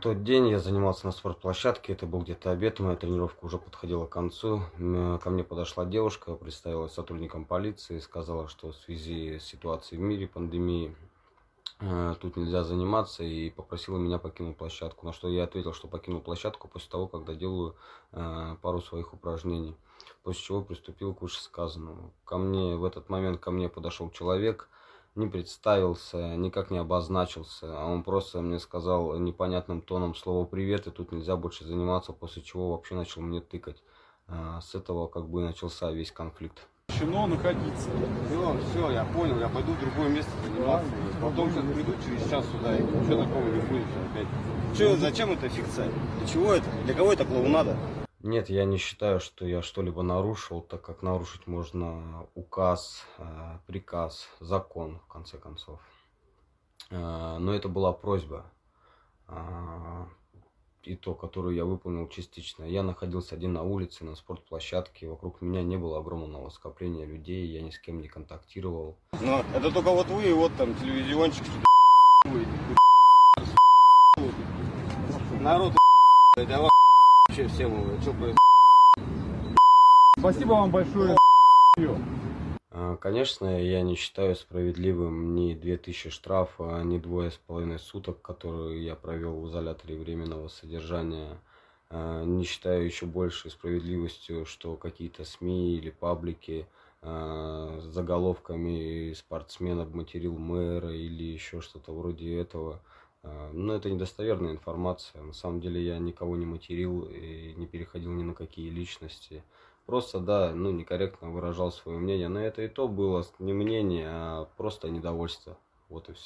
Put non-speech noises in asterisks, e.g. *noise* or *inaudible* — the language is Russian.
Тот день я занимался на спортплощадке, это был где-то обед, моя тренировка уже подходила к концу. Ко мне подошла девушка, представилась сотрудником полиции, сказала, что в связи с ситуацией в мире, пандемией, э, тут нельзя заниматься и попросила меня покинуть площадку. На что я ответил, что покинул площадку после того, когда делаю э, пару своих упражнений. После чего приступил к вышесказанному. Ко мне в этот момент ко мне подошел человек, не представился, никак не обозначился, а он просто мне сказал непонятным тоном слово «привет», и тут нельзя больше заниматься, после чего вообще начал мне тыкать. А, С этого как бы начался весь конфликт. Запрещено находиться. Все, все, я понял, я пойду в другое место заниматься. Потом сейчас приду через час сюда и ничего такого не будет опять. Че, зачем это фикция? Для чего это? Для кого это клоунада? Нет, я не считаю, что я что-либо нарушил, так как нарушить можно указ, э, приказ, закон, в конце концов. Э, Но это была просьба, а, и то, которую я выполнил частично. Я находился один на улице, на спортплощадке, вокруг меня не было огромного скопления людей, я ни с кем не контактировал. Но это только вот вы и вот там телевизиончик что-то Народ *laughs* это вообще всем что происходит? Спасибо вам большое. А, Конечно, я не считаю справедливым ни 2000 штрафа, ни двое с половиной суток, которые я провел в изоляторе временного содержания. А, Не считаю еще больше справедливостью, что какие-то СМИ или паблики а, с заголовками «спортсмен обматерил мэра» или еще что-то вроде этого. А, Но это недостоверная информация. На самом деле я никого не материл и не переходил ни на какие личности. Просто, да, ну, некорректно выражал свое мнение. Но это и то было не мнение, а просто недовольство. Вот и все.